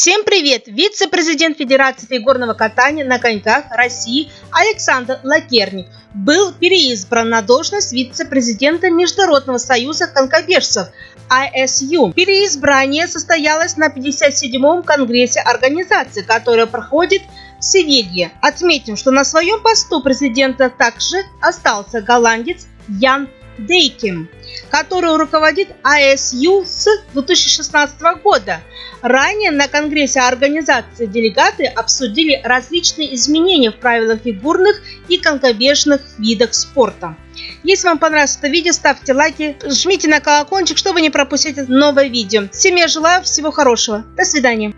Всем привет! Вице-президент Федерации фигурного катания на коньках России Александр Лакерник был переизбран на должность вице-президента Международного союза конькобежцев ISU. Переизбрание состоялось на 57-м конгрессе организации, которая проходит в Севилье. Отметим, что на своем посту президента также остался голландец Ян Дейким, который руководит ISU с 2016 года. Ранее на Конгрессе организации делегаты обсудили различные изменения в правилах фигурных и конькобежных видах спорта. Если вам понравилось это видео, ставьте лайки, жмите на колокольчик, чтобы не пропустить новое видео. Всем я желаю всего хорошего. До свидания.